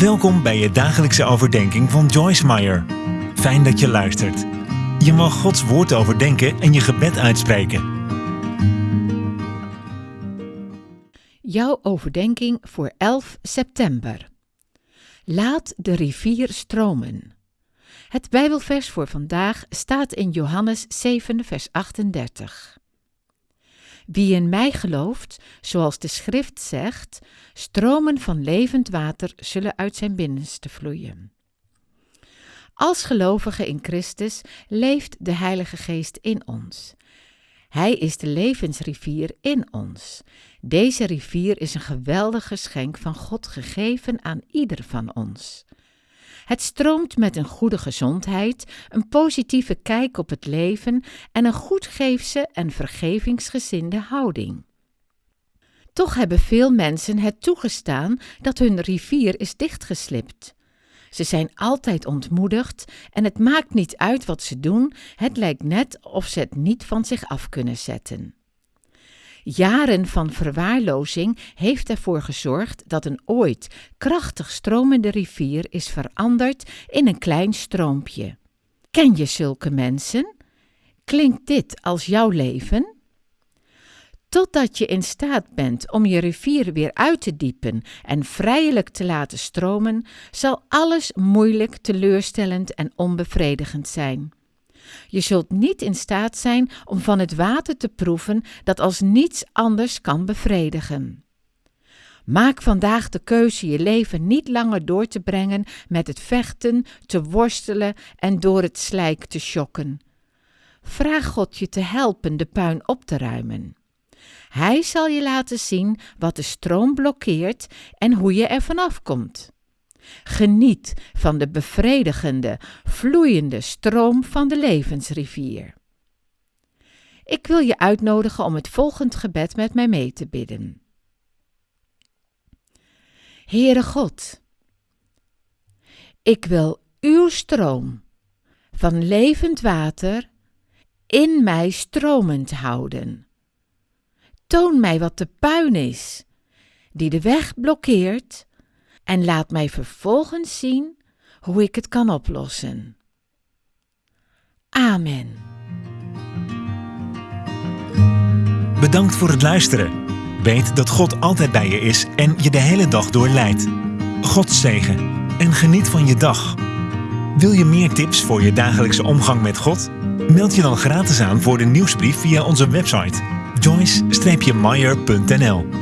Welkom bij je dagelijkse overdenking van Joyce Meyer. Fijn dat je luistert. Je mag Gods woord overdenken en je gebed uitspreken. Jouw overdenking voor 11 september. Laat de rivier stromen. Het Bijbelvers voor vandaag staat in Johannes 7, vers 38. Wie in mij gelooft, zoals de schrift zegt, stromen van levend water zullen uit zijn binnenste vloeien. Als gelovigen in Christus leeft de Heilige Geest in ons. Hij is de levensrivier in ons. Deze rivier is een geweldig geschenk van God gegeven aan ieder van ons. Het stroomt met een goede gezondheid, een positieve kijk op het leven en een goedgeefse en vergevingsgezinde houding. Toch hebben veel mensen het toegestaan dat hun rivier is dichtgeslipt. Ze zijn altijd ontmoedigd en het maakt niet uit wat ze doen, het lijkt net of ze het niet van zich af kunnen zetten. Jaren van verwaarlozing heeft ervoor gezorgd dat een ooit krachtig stromende rivier is veranderd in een klein stroompje. Ken je zulke mensen? Klinkt dit als jouw leven? Totdat je in staat bent om je rivier weer uit te diepen en vrijelijk te laten stromen, zal alles moeilijk, teleurstellend en onbevredigend zijn. Je zult niet in staat zijn om van het water te proeven dat als niets anders kan bevredigen. Maak vandaag de keuze je leven niet langer door te brengen met het vechten, te worstelen en door het slijk te schokken. Vraag God je te helpen de puin op te ruimen. Hij zal je laten zien wat de stroom blokkeert en hoe je er vanaf komt. Geniet van de bevredigende, vloeiende stroom van de levensrivier. Ik wil je uitnodigen om het volgend gebed met mij mee te bidden. Heere God, ik wil uw stroom van levend water in mij stromend houden. Toon mij wat de puin is, die de weg blokkeert en laat mij vervolgens zien hoe ik het kan oplossen. Amen. Bedankt voor het luisteren. Weet dat God altijd bij je is en je de hele dag door leidt. God zegen en geniet van je dag. Wil je meer tips voor je dagelijkse omgang met God? Meld je dan gratis aan voor de nieuwsbrief via onze website joyce-meyer.nl